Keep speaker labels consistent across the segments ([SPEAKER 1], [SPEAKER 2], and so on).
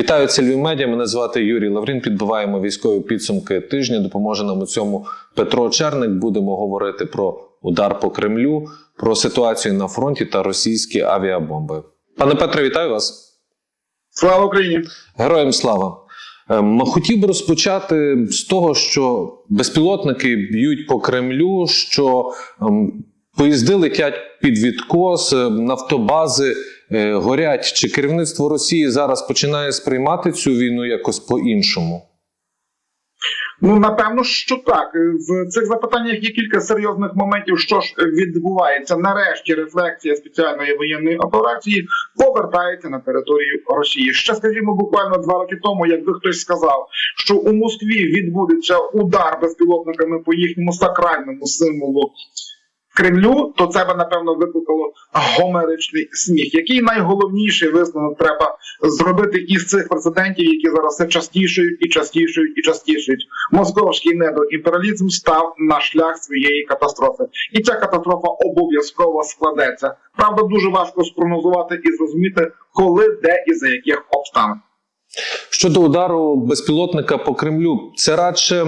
[SPEAKER 1] Вітаю це Львів Медіа. Мене звати Юрій Лаврін. Підбиваємо військові підсумки тижня. Допоможе нам у цьому Петро Черник. Будемо говорити про удар по Кремлю, про ситуацію на фронті та російські авіабомби. Пане Петре, вітаю вас.
[SPEAKER 2] Слава Україні!
[SPEAKER 1] Героям слава! Ем, Хотів би розпочати з того, що безпілотники б'ють по Кремлю, що ем, поїзди летять під відкос, е, нафтобази горять. Чи керівництво Росії зараз починає сприймати цю війну якось по-іншому?
[SPEAKER 2] Ну напевно, що так. В цих запитаннях є кілька серйозних моментів, що ж відбувається. Нарешті рефлексія спеціальної воєнної операції повертається на територію Росії. Ще скажімо, буквально два роки тому, якби хтось сказав, що у Москві відбудеться удар безпілотниками по їхньому сакральному символу. Кремлю, то це би напевно викликало гомеричний сміх. Який найголовніший висновок треба зробити із цих прецедентів, які зараз все частішають і частішають і частішають. Московський недоімперіалізм став на шлях своєї катастрофи, і ця катастрофа обов'язково складеться. Правда, дуже важко спрогнозувати і зрозуміти, коли, де і за яких обставин.
[SPEAKER 1] Щодо удару безпілотника по Кремлю, це радше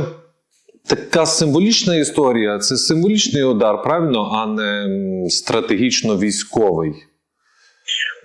[SPEAKER 1] така символічна історія, це символічний удар, правильно, а не стратегічно військовий.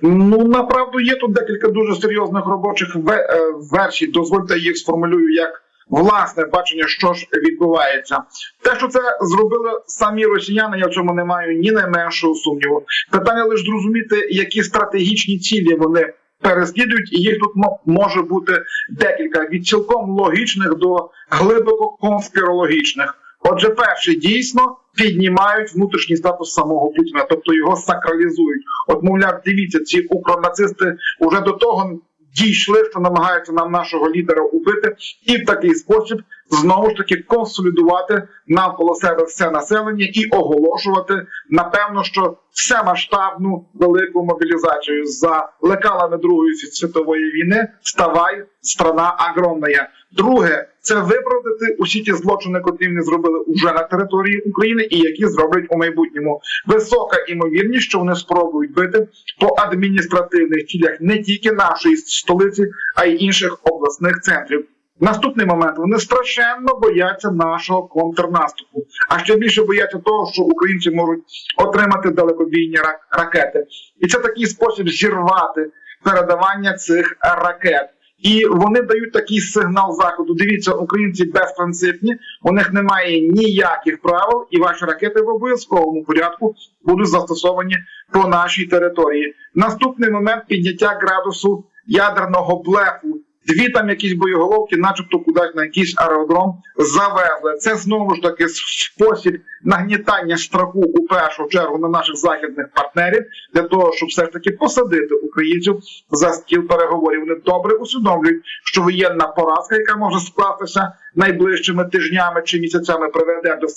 [SPEAKER 2] Ну направду є тут декілька дуже серйозних робочих е, версій. Дозвольте їх сформулюю як власне бачення, що ж відбувається. Те, що це зробили самі росіяни, я в цьому не маю ні найменшого сумніву. Питання лише зрозуміти, які стратегічні цілі вони переслідують, і їх тут може бути декілька від цілком логічних до глибоко конспірологічних. Отже, перше дійсно піднімають внутрішній статус самого Путіна, тобто його сакралізують. От, мовляв, дивіться, ці укронацисти уже до того дійшли, що намагаються нам нашого лідера убити, і в такий спосіб знову ж таки консолідувати навколо себе все населення і оголошувати, напевно, що все масштабну велику мобілізацію за лекалами Другої світової війни. Ставай страна огромна. Друге, це виправдати усі ті злочини, котрі вони зробили уже на території України, і які зроблять у майбутньому. Висока імовірність, що вони спробують бити по адміністративних цілях не тільки нашої столиці, а й інших обласних центрів. Наступний момент вони страшенно бояться нашого контрнаступу, а ще більше бояться того, що українці можуть отримати далекобійні ракети, і це такий спосіб зірвати передавання цих ракет. І вони дають такий сигнал заходу. Дивіться, українці безпринципні, у них немає ніяких правил, і ваші ракети в обов'язковому порядку будуть застосовані по нашій території. Наступний момент підняття градусу ядерного блефу. Дві там якісь боєголовки, начебто кудись на якийсь аеродром завезли. Це знову ж таки спосіб нагнітання страху у першу чергу на наших західних партнерів для того, щоб все ж таки посадити українців за стіл переговорів. Вони добре усвідомлюють, що воєнна поразка, яка може скластися найближчими тижнями чи місяцями, приведе до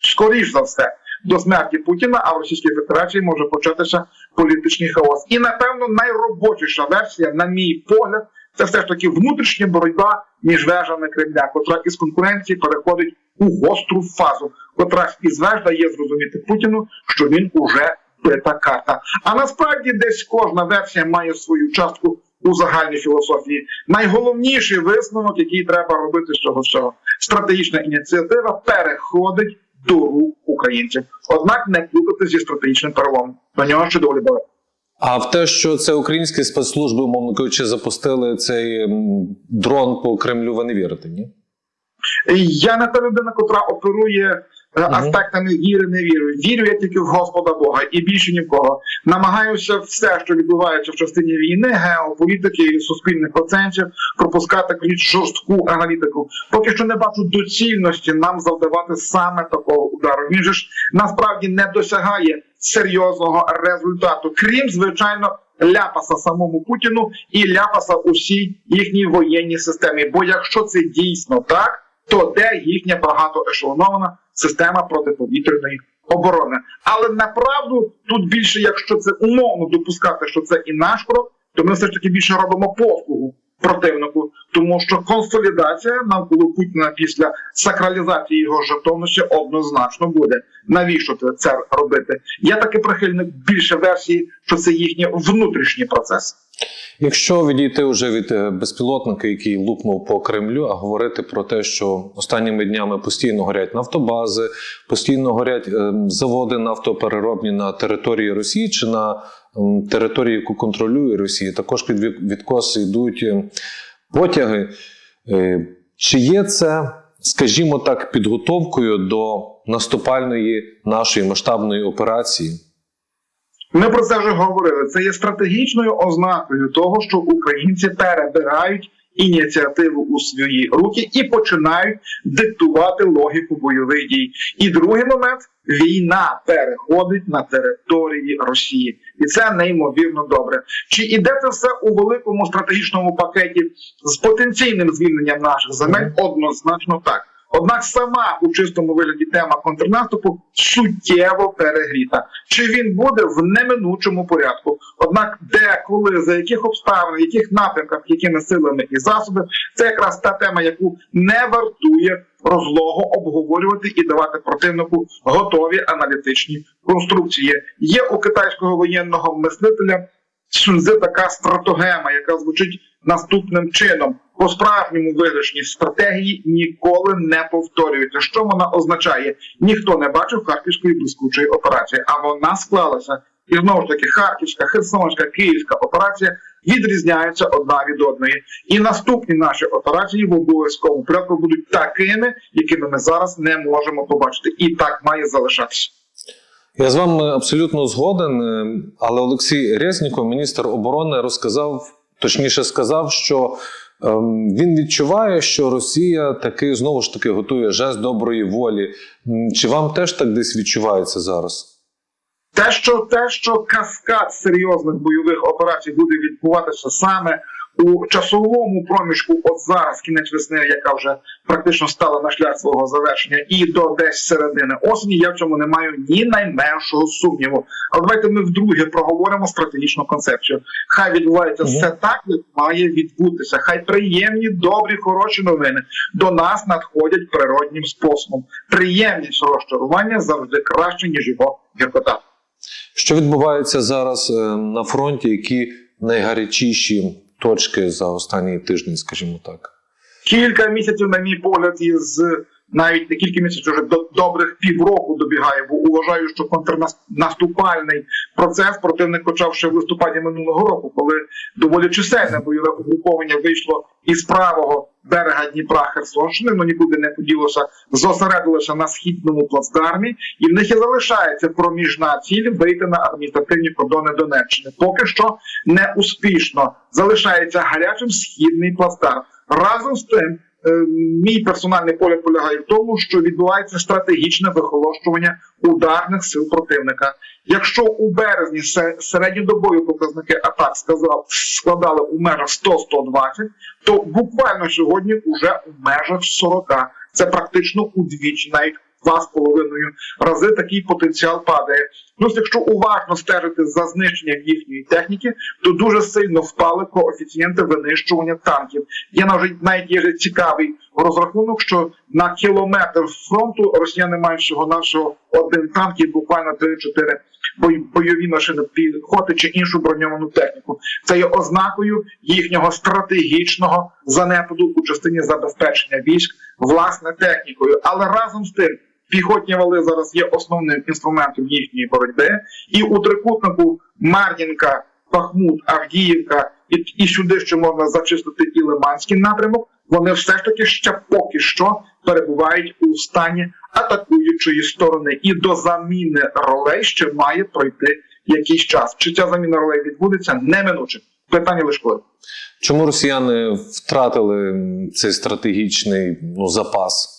[SPEAKER 2] скоріш за все. До смерті Путіна, а в Російській Федерації може початися політичний хаос. І напевно найробочіша версія, на мій погляд, це все ж таки внутрішня боротьба між вежами Кремля, котра із конкуренції переходить у гостру фазу, котра із веж дає зрозуміти Путіну, що він уже бита карта. А насправді десь кожна версія має свою частку у загальній філософії. Найголовніший висновок, який треба робити з цього всього, стратегічна ініціатива переходить до рук українців. Однак не плутати зі стратегічним переломом. До нього ще доволі далеко.
[SPEAKER 1] А в те, що це українські спецслужби, умовно кажучи, запустили цей дрон по Кремлю, ви не вірите, ні?
[SPEAKER 2] Я не та людина, котра оперує е, аспектами віри, не віри. Вірю я тільки в Господа Бога і більше ні в кого. Намагаюся все, що відбувається в частині війни, геополітики і суспільних оценців, пропускати крізь жорстку аналітику. Поки що не бачу доцільності нам завдавати саме такого удару. Він же ж насправді не досягає серйозного результату, крім звичайно. Ляпаса самому Путіну і ляпаса усій їхній воєнній системі. Бо якщо це дійсно так, то де їхня багатоешелонована система протиповітряної оборони? Але направду тут більше, якщо це умовно допускати, що це і наш крок, то ми все ж таки більше робимо послугу противнику, тому що консолідація навколо Путіна після сакралізації його жертовності однозначно буде. Навіщо це- робити? Я таки прихильник більше версії, що це їхній внутрішній процес.
[SPEAKER 1] Якщо відійти вже від е, безпілотника, який лупнув по Кремлю, а говорити про те, що останніми днями постійно горять нафтобази, постійно горять е, заводи нафтопереробні на території Росії чи на території, яку контролює Росія, також під відкос йдуть е, потяги. Е, Чи є це, скажімо так, підготовкою до наступальної нашої масштабної операції?
[SPEAKER 2] Ми про це вже говорили. Це є стратегічною ознакою того, що українці перебирають ініціативу у свої руки і починають диктувати логіку бойових дій. І другий момент війна переходить на території Росії, і це неймовірно добре. Чи іде це все у великому стратегічному пакеті з потенційним звільненням наших земель? Однозначно так. Однак сама у чистому вигляді тема контрнаступу суттєво перегріта. Чи він буде в неминучому порядку? Однак, де, коли, за яких обставин, в яких напрямках, якими силами і засоби, це якраз та тема, яку не вартує розлого обговорювати і давати противнику готові аналітичні конструкції. Є у китайського воєнного мислителя Сунзи така стратогема, яка звучить наступним чином: по справжньому виграшні стратегії ніколи не повторюються. Що вона означає? Ніхто не бачив харківської блискучої операції, а вона склалася. І знову ж таки, Харківська, Херсонська, Київська операція відрізняються одна від одної. І наступні наші операції в обов'язковому порядку будуть такими, якими ми зараз не можемо побачити. І так має залишатися.
[SPEAKER 1] Я з вами абсолютно згоден, е, але Олексій Резніков, міністр оборони, розказав, точніше сказав, що він відчуває, що Росія таки знову ж таки готує жест доброї волі. Чи вам теж так десь відчувається зараз?
[SPEAKER 2] Те, що те, що каскад серйозних бойових операцій буде відбуватися саме у часовому проміжку, от зараз, кінець весни, яка вже практично стала на шлях свого завершення, і до десь середини осені, я в цьому не маю ні найменшого сумніву. Але давайте ми вдруге проговоримо стратегічну концепцію. Хай відбувається
[SPEAKER 1] Мгм.
[SPEAKER 2] все так, як має відбутися. Хай приємні, добрі, хороші новини до нас надходять природнім способом. Приємність розчарування завжди краще ніж його гіркота.
[SPEAKER 1] Що відбувається зараз е, на фронті? Які найгарячіші точки за останні тиждень, скажімо так?
[SPEAKER 2] Кілька місяців, на мій погляд, із навіть не кілька місяців, вже до добрих півроку добігає, бо вважаю, що контрнаступальний процес противник почав ще в листопаді минулого року, коли доволі чисельне бойове угруповання вийшло із правого берега Дніпра Херсонщини, ну нікуди не поділося, зосередилося на східному плацдармі, і в них і залишається проміжна ціль вийти на адміністративні кордони Донеччини. Поки що не успішно залишається гарячим східний плацдарм. Разом з тим, мій персональний погляд полягає в тому, що відбувається стратегічне вихолощування ударних сил противника. Якщо у березні се- середньодобові показники атак складали у межах 100-120, то буквально сьогодні вже у межах 40. Це практично удвічі, навіть два з половиною рази такий потенціал падає. Плюс, якщо уважно стежити за знищенням їхньої техніки, то дуже сильно впали коефіцієнти винищування танків. Є навіть є цікавий розрахунок, що на кілометр фронту росіяни мають всього нашого один танк і буквально 3-4 бой- бойові машини піхоти чи іншу броньовану техніку. Це є ознакою їхнього стратегічного занепаду у частині забезпечення військ власне технікою. Але разом з тим. Піхотні вали зараз є основним інструментом їхньої боротьби, і у трикутнику Мар'їнка, Бахмут, Авдіївка і, і сюди ще можна зачистити і Лиманський напрямок. Вони все ж таки ще поки що перебувають у стані атакуючої сторони, і до заміни ролей ще має пройти якийсь час. Чи ця заміна ролей відбудеться неминуче? Питання лише коли.
[SPEAKER 1] Чому росіяни втратили цей стратегічний ну, запас?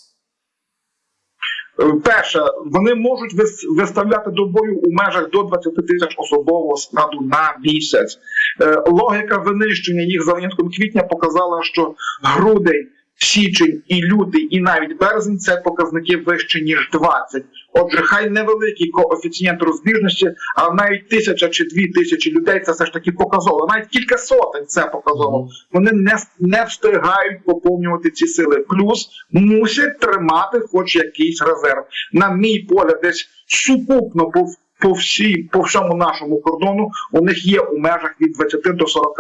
[SPEAKER 2] Перше, вони можуть вис- виставляти до бою у межах до 20 тисяч особового складу на місяць. Е, Логіка винищення їх за винятком квітня показала, що грудень, січень і лютий, і навіть березень це показники вище ніж 20. Отже, хай невеликий коефіцієнт розбіжності, а навіть тисяча чи дві тисячі людей це все ж таки показово. Навіть кілька сотень це показово. Вони не, не встигають поповнювати ці сили. Плюс мусять тримати хоч якийсь резерв. На мій погляд, десь сукупно по по всій по всьому нашому кордону у них є у межах від 20 до 40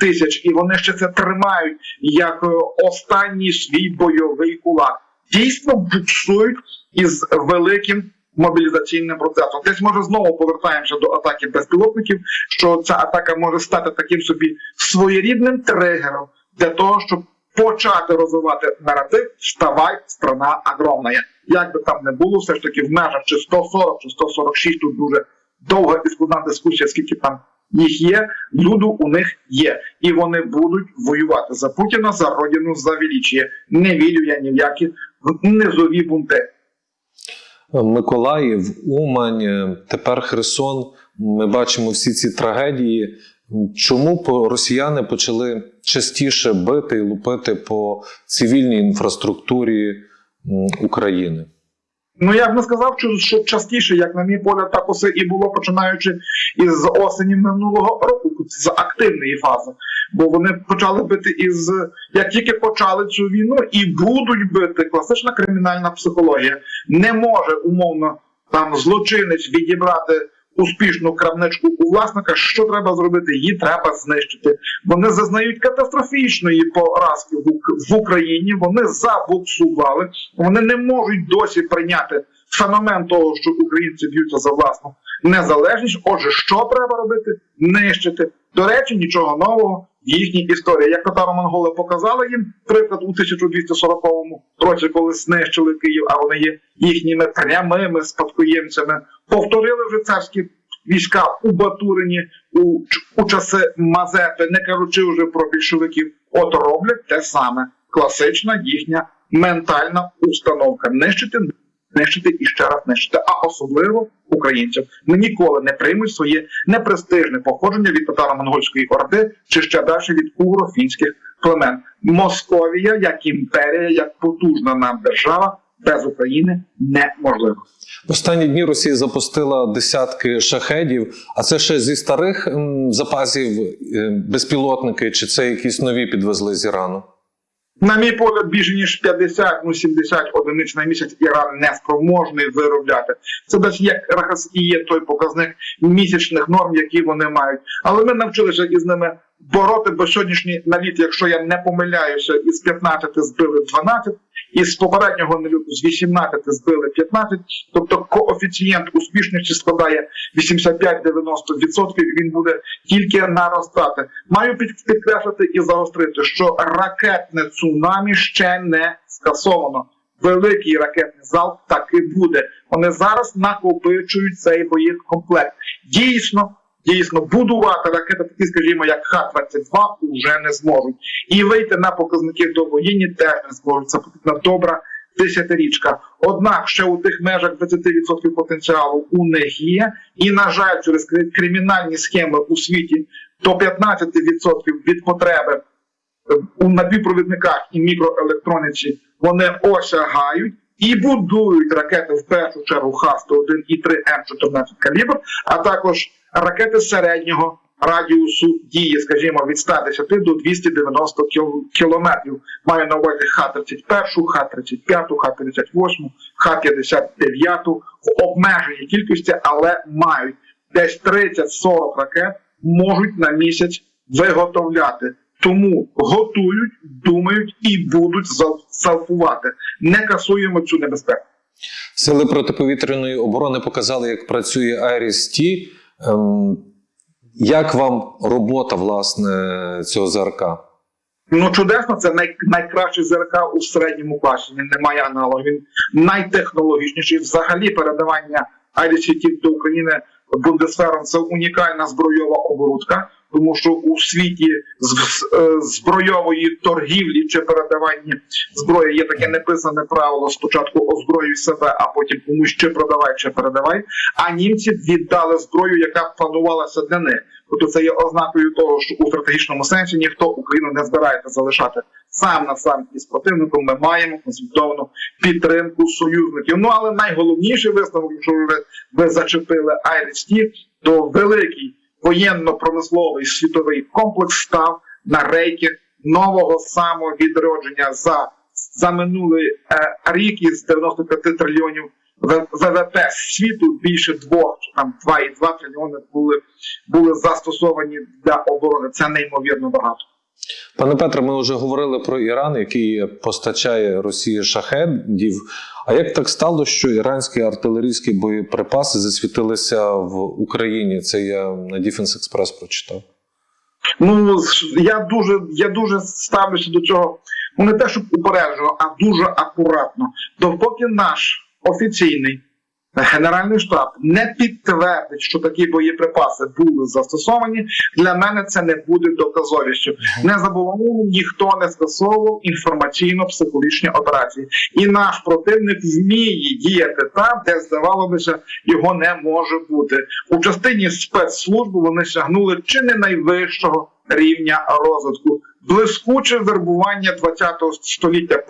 [SPEAKER 2] тисяч, і вони ще це тримають як е, останній свій бойовий кулак. Дійсно буксують із великим мобілізаційним процесом. Десь може знову повертаємося до атаки безпілотників, що ця атака може стати таким собі своєрідним тригером для того, щоб почати розвивати наратив «Вставай, страна огромна». Як би там не було, все ж таки в межах чи 140, чи 146, тут дуже довга і складна дискусія, скільки там їх є, люду у них є. І вони будуть воювати за Путіна, за родину, за величіє. Не вірю я ні в які низові бунти.
[SPEAKER 1] Миколаїв, Умань, тепер Херсон. Ми бачимо всі ці трагедії. Чому росіяни почали частіше бити і лупити по цивільній інфраструктурі України?
[SPEAKER 2] Ну я б не сказав, що частіше, як на мій погляд, так усе і було починаючи із осені минулого року, з активної фази. Бо вони почали бити із як тільки почали цю війну, і будуть бити класична кримінальна психологія. Не може умовно там злочинець відібрати успішну крамничку у власника. Що треба зробити? Її треба знищити. Вони зазнають катастрофічної поразки в, Україні. Вони забуксували. Вони не можуть досі прийняти феномен того, що українці б'ються за власну незалежність. Отже, що треба робити? Нищити. До речі, нічого нового їхній історії. Як татаро-монголи показали їм приклад у 1240 році, коли знищили Київ, а вони є їхніми прямими спадкоємцями. Повторили вже царські війська у Батурині у, у часи Мазепи, не кажучи вже про більшовиків. От роблять те саме. Класична їхня ментальна установка. Нищити нищити і ще раз нищити, а особливо українців. Ми ніколи не приймуть своє непрестижне походження від татаро-монгольської орди чи ще далі від угрофінських племен. Московія як імперія, як потужна нам держава без України неможливо.
[SPEAKER 1] В останні дні Росія запустила десятки шахедів, а це ще зі старих запасів е, безпілотники, чи це якісь нові підвезли з Ірану?
[SPEAKER 2] На мій погляд, більше ніж 50, ну 70 одиниць на місяць Іран не спроможний виробляти. Це десь як якраз і є той показник місячних норм, які вони мають. Але ми навчилися із ними бороти, бо сьогоднішній наліт, якщо я не помиляюся, із 15 збили 12, із попереднього наліту з 18 збили 15, тобто коефіцієнт успішності складає 85-90%, він буде тільки наростати. Маю підкреслити і загострити, що ракетне цунамі ще не скасовано. Великий ракетний залп так і буде. Вони зараз накопичують цей боєкомплект. Дійсно, дійсно, будувати ракети, такі, скажімо, як Х-22, вже не зможуть. І вийти на показники до воєнні теж не зможуть. Це потрібна добра десятирічка. Однак ще у тих межах 20% потенціалу у них є. І, на жаль, через кримінальні схеми у світі до 15% від потреби е, у напівпровідниках і мікроелектроніці вони осягають і будують ракети в першу чергу Х-101 і 3 М14 калібр, а також ракети середнього радіусу дії, скажімо, від 110 до 290 кіл- кілометрів. Маю на увазі Х-31, Х-35, Х-38, Х-59 в обмеженій кількості, але мають десь 30-40 ракет можуть на місяць виготовляти. Тому готують, думають і будуть залпувати. Не касуємо цю небезпеку.
[SPEAKER 1] Сили протиповітряної оборони показали, як працює Айріс-Ті. Ем, як вам робота власне цього ЗРК?
[SPEAKER 2] Ну чудесно, це най, найкращий ЗРК у середньому класі. Він не має аналогів. Він найтехнологічніший. Взагалі передавання IDCT до України Бундесфером це унікальна збройова оборудка. тому що у світі е, збройової торгівлі чи передавання зброї є таке неписане правило: спочатку озброюй себе, а потім комусь чи продавай, чи передавай. А німці віддали зброю, яка планувалася для них. Тобто це є ознакою того, що у стратегічному сенсі ніхто Україну не збирається залишати сам на сам із противником. Ми маємо консолідовану підтримку союзників. Ну але найголовніший висновок, якщо ви, ви зачепили IRST, то великий воєнно-промисловий світовий комплекс став на рейки нового самовідродження за, за минулий е, рік із 95 трильйонів ВВП світу більше двох чи там 2,2 трильйони були, були застосовані для оборони. Це неймовірно багато.
[SPEAKER 1] Пане Петре, ми вже говорили про Іран, який постачає Росії шахедів. А як так стало, що іранські артилерійські боєприпаси засвітилися в Україні? Це я на Defense Express прочитав.
[SPEAKER 2] Ну я дуже я дуже ставлюся до цього. Ну не те, щоб упереджено, а дуже акуратно. Допоки наш офіційний генеральний штаб не підтвердить, що такі боєприпаси були застосовані, для мене це не буде доказовістю. Не забуваємо, ніхто не скасовував інформаційно-психологічні операції, і наш противник вміє діяти там, де здавалося, його не може бути. У частині спецслужби вони сягнули чи не найвищого рівня розвитку. Блискуче вербування 20-го століття, е,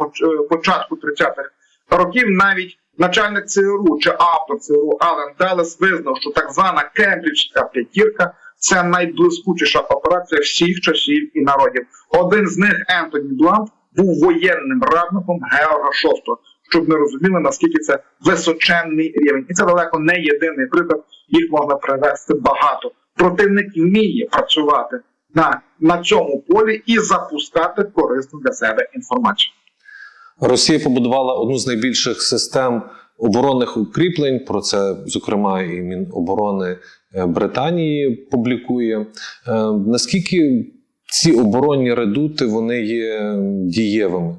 [SPEAKER 2] початку 30-х років, навіть начальник ЦРУ чи автор ЦРУ Ален Делес визнав, що так звана Кембриджська п'ятірка це найблискучіша операція всіх часів і народів. Один з них, Ентоні Блант, був воєнним радником Георга VI, щоб ми розуміли, наскільки це височенний рівень. І це далеко не єдиний приклад, їх можна привести багато. Противник вміє працювати на, на цьому полі і запускати корисну для себе інформацію.
[SPEAKER 1] Росія побудувала одну з найбільших систем оборонних укріплень. Про це, зокрема, і Міноборони е, Британії публікує. Е, Наскільки ці оборонні редути вони є дієвими?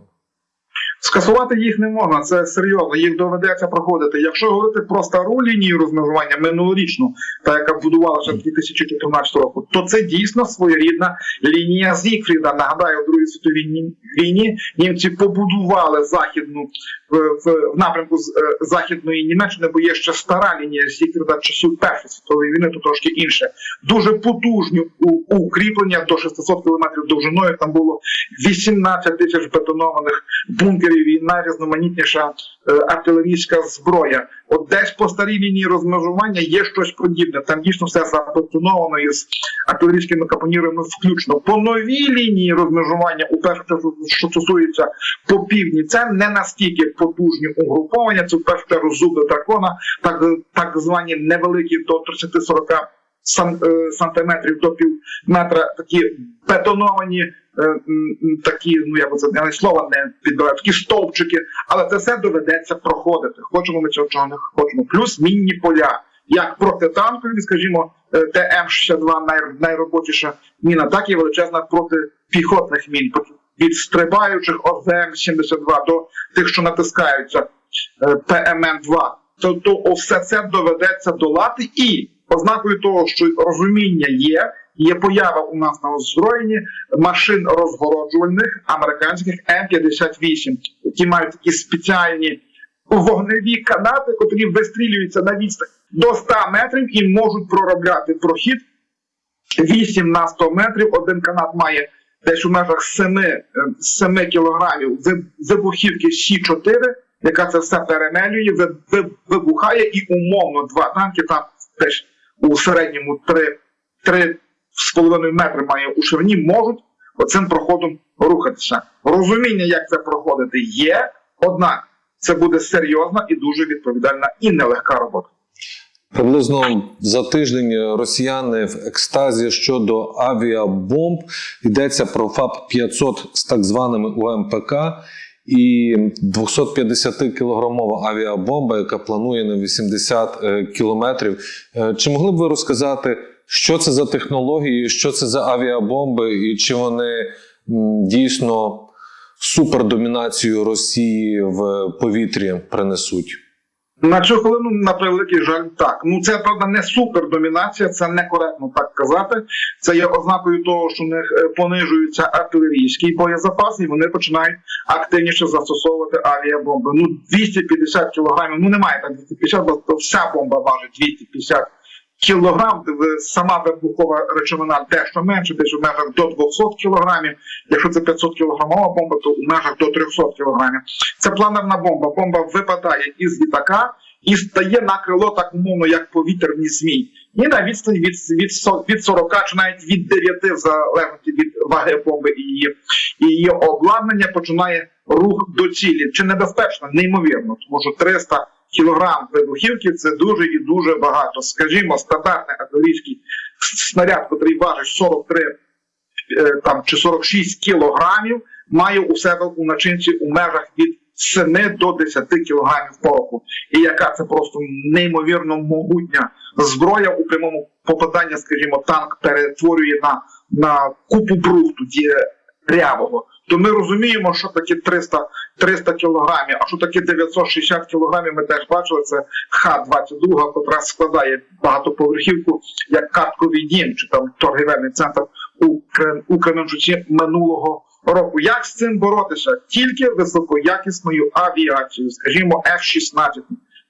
[SPEAKER 2] Скасувати їх не можна, це серйозно, їх доведеться проходити. Якщо говорити про стару лінію розмежування минулорічну, та яка будувалася 2014 року, то це дійсно своєрідна лінія Зігфріда. Нагадаю, у Другій світовій війні німці побудували західну в, напрямку з- е, західної Німеччини, бо є ще стара лінія Зігфріда часів Першої світової війни, то трошки інше. Дуже потужні укріплення до 600 кілометрів довжиною. Там було 18 тисяч бетонованих бункерів і найрізноманітніша артилерійська зброя. От десь по старій лінії розмежування є щось подібне. Там дійсно все забетоновано із артилерійськими капонірами включно. По новій лінії розмежування, у першу що стосується по півдні, це не настільки потужні угруповання. Це в першу чергу зуби дракона, так, так звані невеликі до 30-40 е, сантиметрів до пів метра такі бетоновані, е, такі, ну як би це я не слово не підбираю, такі стовпчики, але це все доведеться проходити. Хочемо ми цього чого не хочемо. Плюс мінні поля, як протитанкові, скажімо, е, ТМ-62 най, найробочіша міна, так і величезна протипіхотних мін. Від стрибаючих ОЗМ-72 до тих, що натискаються е, ПМН-2. Тобто все це доведеться долати і ознакою того, що розуміння є, є поява у нас на озброєнні машин розгороджувальних американських М58, які мають такі спеціальні вогневі канати, котрі вистрілюються на відстань до 100 метрів і можуть проробляти прохід 8 на 100 метрів. Один канат має десь у межах 7, е, 7 кілограмів вибухівки Сі-4, яка це все перемелює, ви- ви- вибухає і умовно два танки там теж у середньому 3, 3 з половиною метри має у ширині, можуть оцим проходом рухатися. Розуміння, як це проходити, є, однак це буде серйозна і дуже відповідальна і нелегка робота.
[SPEAKER 1] Приблизно за тиждень росіяни в екстазі щодо авіабомб йдеться про ФАП 500 з так званими УМПК і 250 кілограмова авіабомба, яка планує на 80 е, кілометрів. Е, Чи могли б ви розказати, що це за технології, що це за авіабомби, і чи вони дійсно супердомінацію Росії в повітрі принесуть?
[SPEAKER 2] На цю хвилину, на превеликий жаль, так. Ну це правда не супердомінація, це некоректно так казати. Це є ознакою того, що у них е, понижується артилерійський боєзапас, і вони починають активніше застосовувати авіабомби. Ну 250 кілограмів. Ну немає так 250, бо вся бомба важить 250 кілограм. Сама вибухова речовина дещо менше, десь у межах до 200 кілограмів. Якщо це 500 кілограмова бомба, то у межах до 300 кілограмів. Це планерна бомба. Бомба випадає із літака і стає на крило так умовно, як повітряний змій. І на відстані від, від, від 40 чи навіть від 9, в від ваги бомби і її, і її обладнання, починає рух до цілі. Чи небезпечно? Неймовірно, тому що 300 кілограм вибухівки це дуже і дуже багато. Скажімо, стандартний артилерійський снаряд, який важить 43 е, там чи 46 кілограмів, має у себе у начинці у межах від 7 до 10 кілограмів пороху. І яка це просто неймовірно могутня зброя у прямому попаданні, скажімо, танк перетворює на, на купу брухту дірявого. То ми розуміємо, що таке 300, 300 кілограмів, а що таке 960 кілограмів, ми теж бачили, це Х-22, котра складає багатоповерхівку як картковий дім чи там торгівельний центр у, Кре- у Кременчуці минулого року. Як з цим боротися? Тільки високоякісною авіацією, скажімо, F-16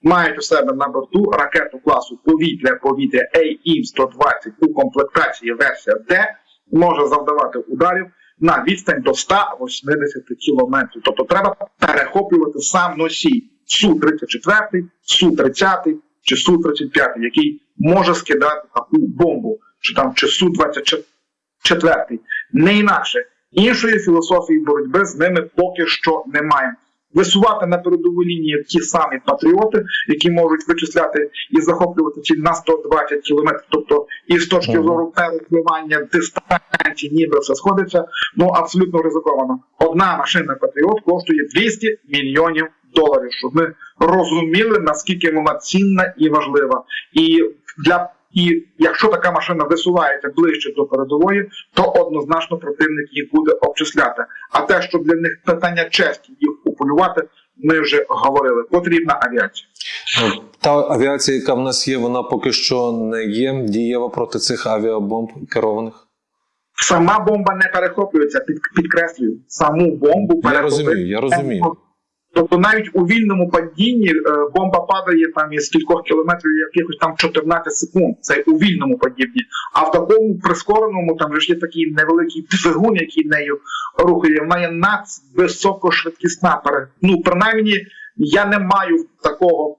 [SPEAKER 2] мають у себе на борту ракету класу повітря-повітря AIM-120 у комплектації версія D, може завдавати ударів на відстань до 180 кілометрів. Тобто треба перехоплювати сам носій Су-34, Су-30 чи Су-35, який може скидати таку бомбу, чи там чи Су-24. Не інакше. Іншої філософії боротьби з ними поки що немає. Висувати на передову лінію ті самі патріоти, які можуть вичисляти і захоплювати ціль на 120 кілометрів, тобто і з точки зору перепливання дистанції, ніби все сходиться, ну абсолютно ризиковано. Одна машина патріот коштує 200 мільйонів доларів, щоб ми розуміли наскільки вона цінна і важлива. І для і якщо така машина висувається ближче до передової, то однозначно противник їх буде обчисляти. А те, що для них питання честі їх уполювати, ми вже говорили. Потрібна авіація.
[SPEAKER 1] Та авіація, яка в нас є, вона поки що не є дієва проти цих авіабомб керованих.
[SPEAKER 2] Сама бомба не перехоплюється, під, підкреслюю, саму бомбу
[SPEAKER 1] Я розумію, я розумію.
[SPEAKER 2] Тобто навіть у вільному падінні е, бомба падає там із кількох кілометрів якихось там 14 секунд. Це у вільному падінні. А в такому прискореному там же ж є такий невеликий двигун, який нею рухає. Вона є надвисокошвидкісна. Ну принаймні я не маю такого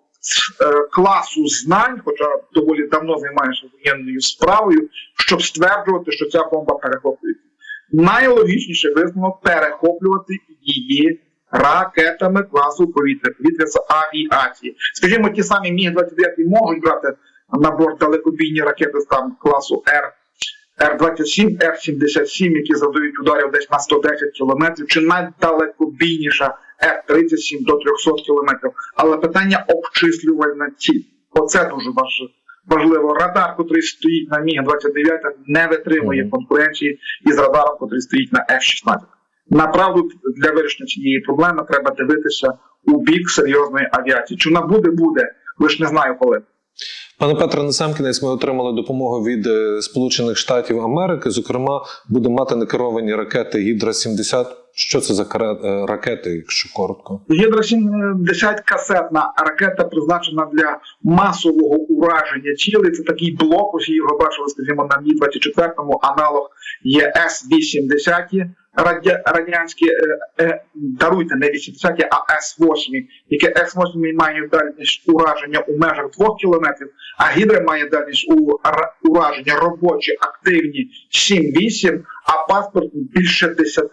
[SPEAKER 2] е, класу знань, хоча доволі давно займаюся воєнною справою, щоб стверджувати, що ця бомба перехоплюється. Найлогічніше висновок перехоплювати її ракетами класу повітря, повітря з авіації. Скажімо, ті самі Міг-29 можуть брати на борт далекобійні ракети там класу Р. Р-27, Р-77, які завдають ударів десь на 110 кілометрів, чи найдалекобійніша Р-37 до 300 кілометрів. Але питання обчислювальна ціль. Оце дуже важливо. Радар, який стоїть на Міг-29, не витримує конкуренції із радаром, який стоїть на F-16. Направду для вирішення цієї проблеми треба дивитися у бік серйозної авіації. Чи вона буде, буде, лише не знаю коли.
[SPEAKER 1] Пане Петре, на сам кінець ми отримали допомогу від е, Сполучених Штатів Америки. Зокрема, будемо мати некеровані ракети Гідра 70 Що це за е, ракети, якщо коротко?
[SPEAKER 2] Гідра 70 касетна ракета призначена для масового ураження цілей. Це такий блок, ось його бачили, скажімо, на Мі 24 аналог є С-80 радянські, е, е, даруйте, не 80 а С-8, яке С-8 має дальність ураження у межах 2 кілометрів, а Гідра має дальність у, ра- ураження робочі, активні 7-8, а паспорт більше 10.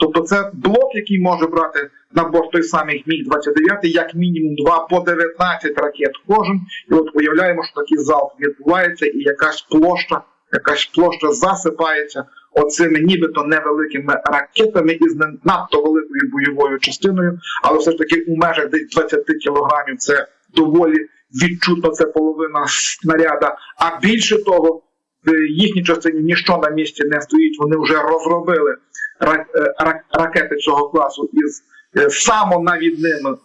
[SPEAKER 2] Тобто це блок, який може брати на борт той самий Міг-29, як мінімум 2 по 19 ракет кожен. І от уявляємо, що такий залп відбувається, і якась площа, якась площа засипається оцими нібито невеликими ракетами із не надто великою бойовою частиною, але все ж таки у межах десь 20 кілограмів це доволі відчутно, це половина снаряда. А більше того, в їхній частині ніщо на місці не стоїть. Вони вже розробили ракети цього класу із е, самонавідними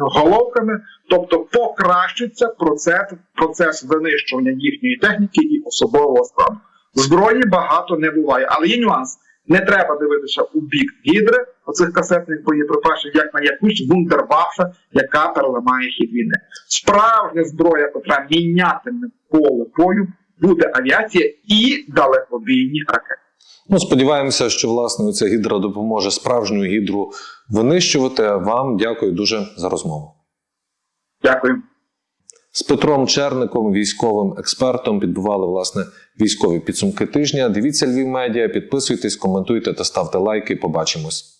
[SPEAKER 2] головками. тобто покращиться процес, процес винищування їхньої техніки і особового складу. Зброї багато не буває, але є нюанс. Не треба дивитися у бік гідри оцих касетних боєприпасів, як на якусь вундерваффе, яка переламає хід війни. Справжня зброя, котра мінятиме поле бою, буде авіація і далекобійні ракети.
[SPEAKER 1] Ну, сподіваємося, що власне ця гідра допоможе справжню гідру винищувати. Вам дякую дуже за розмову.
[SPEAKER 2] Дякую.
[SPEAKER 1] З Петром Черником, військовим експертом, підбивали власне військові підсумки тижня. Дивіться Львів медіа, підписуйтесь, коментуйте та ставте лайки. Побачимось.